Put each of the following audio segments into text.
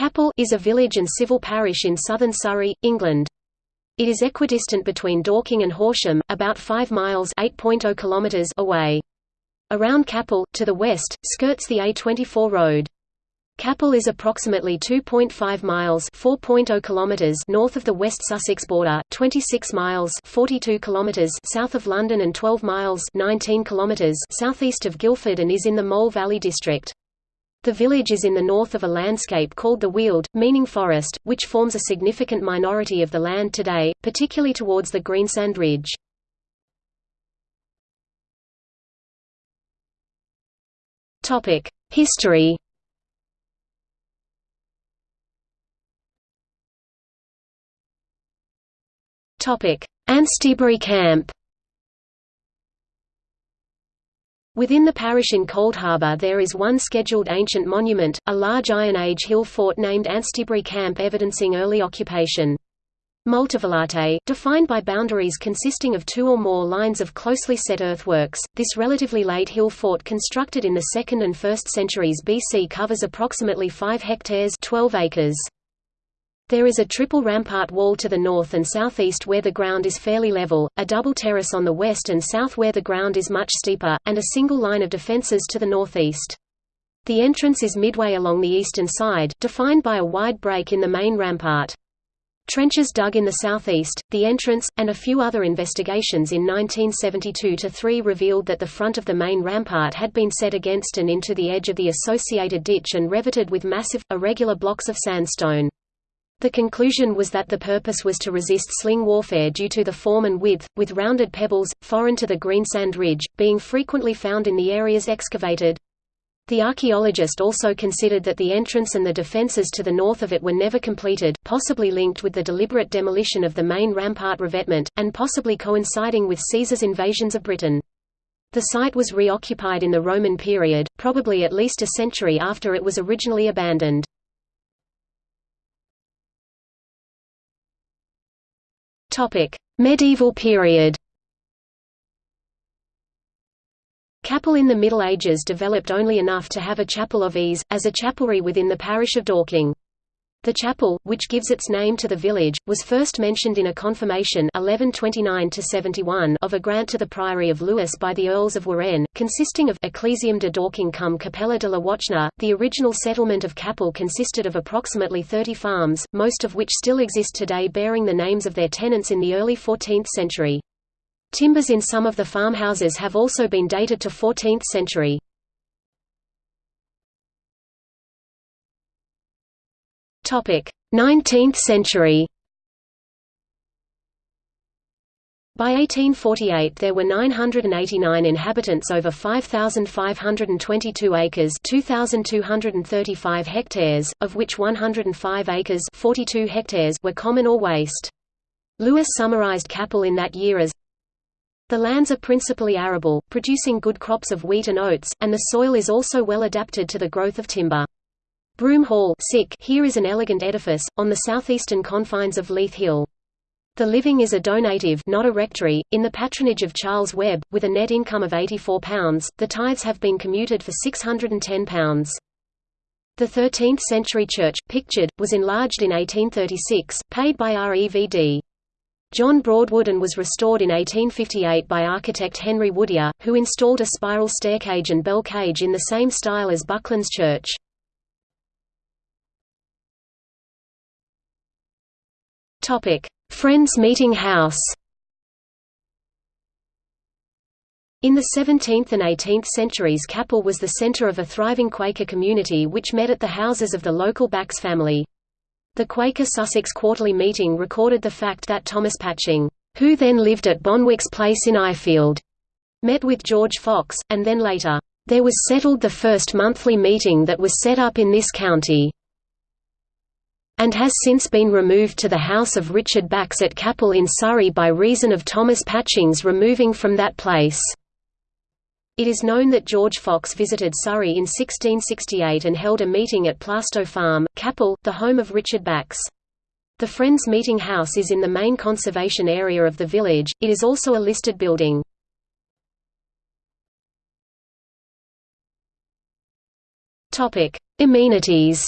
Capel is a village and civil parish in southern Surrey, England. It is equidistant between Dorking and Horsham, about 5 miles (8.0 kilometers) away. Around Capel, to the west, skirts the A24 road. Capel is approximately 2.5 miles (4.0 kilometers) north of the West Sussex border, 26 miles (42 kilometers) south of London and 12 miles (19 kilometers) southeast of Guildford and is in the Mole Valley district. The village is in the north of a landscape called the Weald, meaning forest, which forms a significant minority of the land today, particularly towards the Greensand Ridge. History Anstiebury Camp Within the parish in Coldharbour there is one scheduled ancient monument, a large Iron Age hill fort named Anstiebury Camp evidencing early occupation. Multivallate, defined by boundaries consisting of two or more lines of closely set earthworks, this relatively late hill fort constructed in the 2nd and 1st centuries BC covers approximately 5 hectares 12 acres. There is a triple rampart wall to the north and southeast where the ground is fairly level, a double terrace on the west and south where the ground is much steeper, and a single line of defences to the northeast. The entrance is midway along the eastern side, defined by a wide break in the main rampart. Trenches dug in the southeast, the entrance, and a few other investigations in 1972–3 revealed that the front of the main rampart had been set against and into the edge of the associated ditch and revetted with massive, irregular blocks of sandstone. The conclusion was that the purpose was to resist sling warfare due to the form and width, with rounded pebbles, foreign to the greensand ridge, being frequently found in the areas excavated. The archaeologist also considered that the entrance and the defences to the north of it were never completed, possibly linked with the deliberate demolition of the main rampart revetment, and possibly coinciding with Caesar's invasions of Britain. The site was reoccupied in the Roman period, probably at least a century after it was originally abandoned. Topic: Medieval period. Capel in the Middle Ages developed only enough to have a chapel of ease, as a chapelry within the parish of Dorking. The chapel, which gives its name to the village, was first mentioned in a confirmation 1129 of a grant to the priory of Lewes by the Earls of Warenne, consisting of Ecclesiam de Dorking cum Capella de la Wachna. The original settlement of Capel consisted of approximately 30 farms, most of which still exist today bearing the names of their tenants in the early 14th century. Timbers in some of the farmhouses have also been dated to 14th century. 19th century By 1848 there were 989 inhabitants over 5,522 acres 2,235 hectares, of which 105 acres 42 hectares were common or waste. Lewis summarized Capel in that year as the lands are principally arable, producing good crops of wheat and oats, and the soil is also well adapted to the growth of timber. Broom Hall here is an elegant edifice, on the southeastern confines of Leith Hill. The living is a donative not a rectory, in the patronage of Charles Webb, with a net income of £84, the tithes have been commuted for £610. The 13th-century church, pictured, was enlarged in 1836, paid by REVD. John Broadwood and was restored in 1858 by architect Henry Woodyer, who installed a spiral staircase and bell cage in the same style as Bucklands Church. Topic: Friends Meeting House. In the 17th and 18th centuries Capel was the centre of a thriving Quaker community which met at the houses of the local Bax family. The Quaker Sussex Quarterly Meeting recorded the fact that Thomas Patching, who then lived at Bonwick's Place in Ifield, met with George Fox, and then later, "...there was settled the first monthly meeting that was set up in this county." And has since been removed to the house of Richard Bax at Capel in Surrey by reason of Thomas Patching's removing from that place. It is known that George Fox visited Surrey in 1668 and held a meeting at Plaistow Farm, Capel, the home of Richard Bax. The Friends Meeting House is in the main conservation area of the village, it is also a listed building. Amenities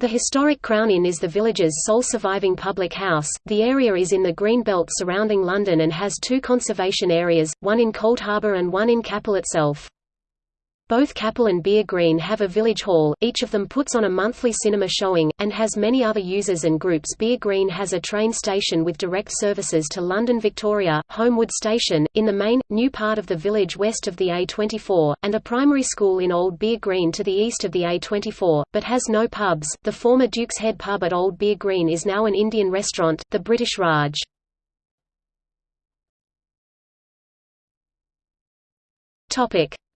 The historic Crown Inn is the village's sole surviving public house. The area is in the green belt surrounding London and has two conservation areas, one in Coldharbour and one in Capel itself. Both Capel and Beare Green have a village hall, each of them puts on a monthly cinema showing, and has many other users and groups Beare Green has a train station with direct services to London Victoria, Holmwood Station, in the main, new part of the village west of the A24, and a primary school in Old Beare Green to the east of the A24, but has no pubs. The former Duke's Head pub at Old Beare Green is now an Indian restaurant, the British Raj.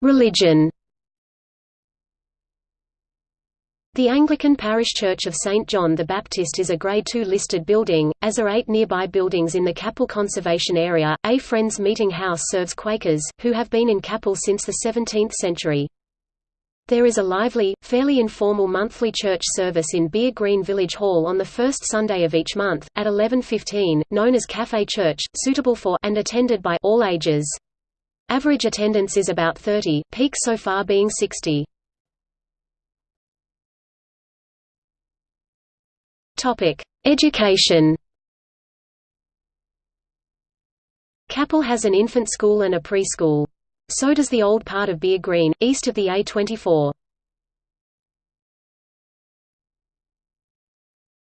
Religion The Anglican parish church of St. John the Baptist is a Grade II listed building, as are eight nearby buildings in the Capel Conservation Area. A Friends Meeting House serves Quakers, who have been in Capel since the 17th century. There is a lively, fairly informal monthly church service in Beare Green Village Hall on the first Sunday of each month, at 11.15, known as Café Church, suitable for and attended by all ages. Average attendance is about 30, peak so far being 60. Topic: Education. Capel has an infant school and a preschool. So does the old part of Beare Green, east of the A24.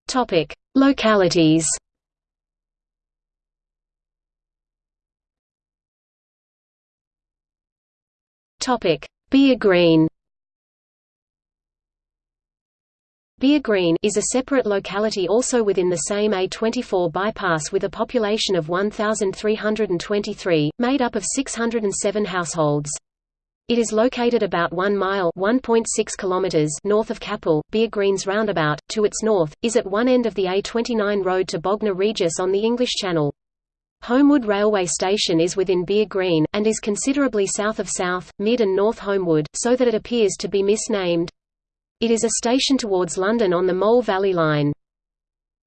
Topic: Localities. Topic: Beare Green. Beare Green is a separate locality also within the same A24 bypass with a population of 1,323, made up of 607 households. It is located about 1 mile (1.6 kilometers) north of Capel. Beare Green's roundabout, to its north, is at one end of the A29 road to Bognor Regis on the English Channel. Holmwood Railway Station is within Beare Green, and is considerably south of South, Mid and North Holmwood, so that it appears to be misnamed. It is a station towards London on the Mole Valley Line.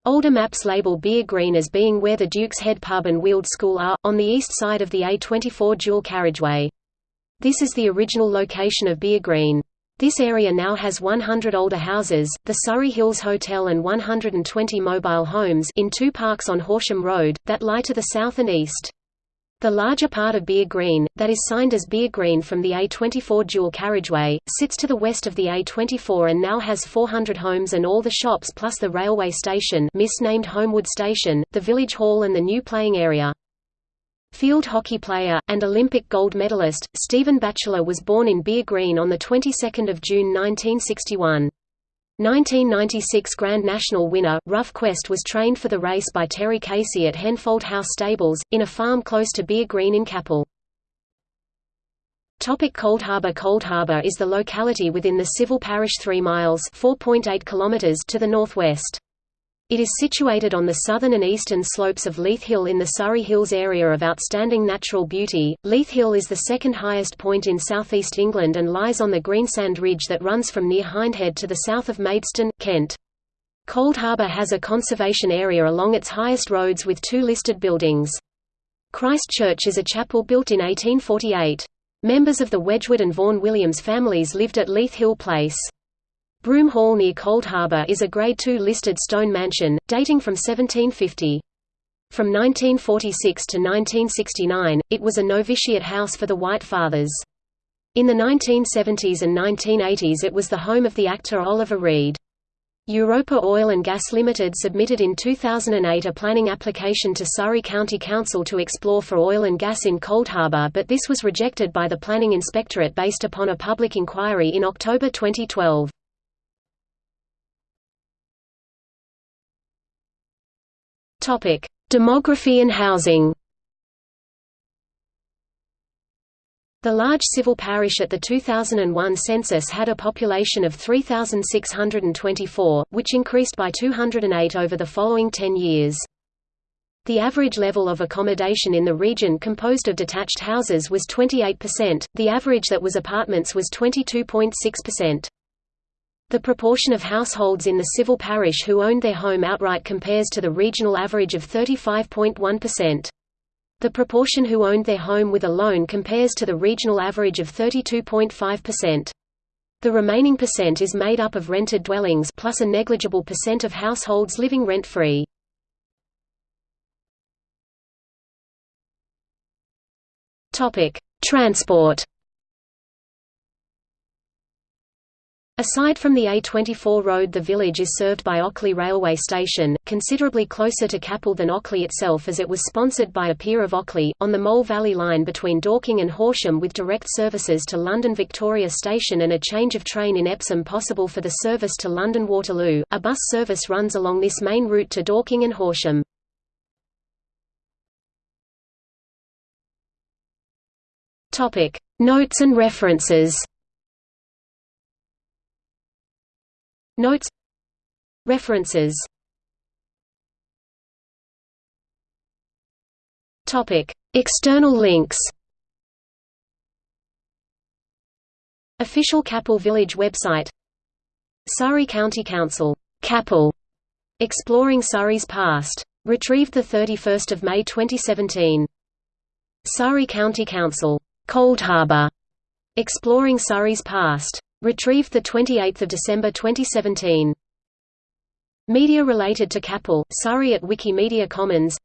Older maps label Beare Green as being where the Duke's Head pub and Weald School are, on the east side of the A24 dual carriageway. This is the original location of Beare Green. This area now has 100 older houses, the Surrey Hills Hotel and 120 mobile homes in two parks on Horsham Road, that lie to the south and east. The larger part of Beare Green, that is signed as Beare Green from the A24 dual carriageway, sits to the west of the A24 and now has 400 homes and all the shops plus the railway station misnamed Holmwood Station, the village hall and the new playing area. Field hockey player, and Olympic gold medalist, Stephen Batchelor was born in Beare Green on the 22nd of June 1961. 1996 Grand National winner, Rough Quest was trained for the race by Terry Casey at Henfold House Stables, in a farm close to Beare Green in Capel. Topic Coldharbour Coldharbour is the locality within the civil parish 3 miles km to the northwest. It is situated on the southern and eastern slopes of Leith Hill in the Surrey Hills area of outstanding natural beauty. Leith Hill is the second highest point in southeast England and lies on the Greensand Ridge that runs from near Hindhead to the south of Maidstone, Kent. Coldharbour has a conservation area along its highest roads with two listed buildings. Christ Church is a chapel built in 1848. Members of the Wedgwood and Vaughan Williams families lived at Leith Hill Place. Broom Hall near Coldharbour is a Grade II listed stone mansion, dating from 1750. From 1946 to 1969, it was a novitiate house for the White Fathers. In the 1970s and 1980s it was the home of the actor Oliver Reed. Europa Oil and Gas Limited submitted in 2008 a planning application to Surrey County Council to explore for oil and gas in Coldharbour but this was rejected by the Planning Inspectorate based upon a public inquiry in October 2012. Topic: Demography and housing. The large civil parish at the 2001 census had a population of 3,624, which increased by 208 over the following 10 years. The average level of accommodation in the region composed of detached houses was 28%, the average that was apartments was 22.6%. The proportion of households in the civil parish who owned their home outright compares to the regional average of 35.1%. The proportion who owned their home with a loan compares to the regional average of 32.5%. The remaining percent is made up of rented dwellings plus a negligible percent of households living rent-free. Transport Aside from the A24 road the village is served by Ockley railway station, considerably closer to Capel than Ockley itself as it was sponsored by a peer of Ockley, on the Mole Valley line between Dorking and Horsham with direct services to London Victoria Station and a change of train in Epsom possible for the service to London Waterloo. A bus service runs along this main route to Dorking and Horsham. Notes and references Notes. References. External links. Official Capel Village website. Surrey County Council. Capel Exploring Surrey's Past. Retrieved 31 May 2017 Surrey County Council. Coldharbour Exploring Surrey's Past Retrieved 28 December 2017. Media related to Capel, Surrey at Wikimedia Commons.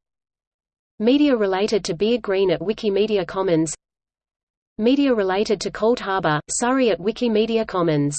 Media related to Beare Green at Wikimedia Commons. Media related to Coldharbour, Surrey at Wikimedia Commons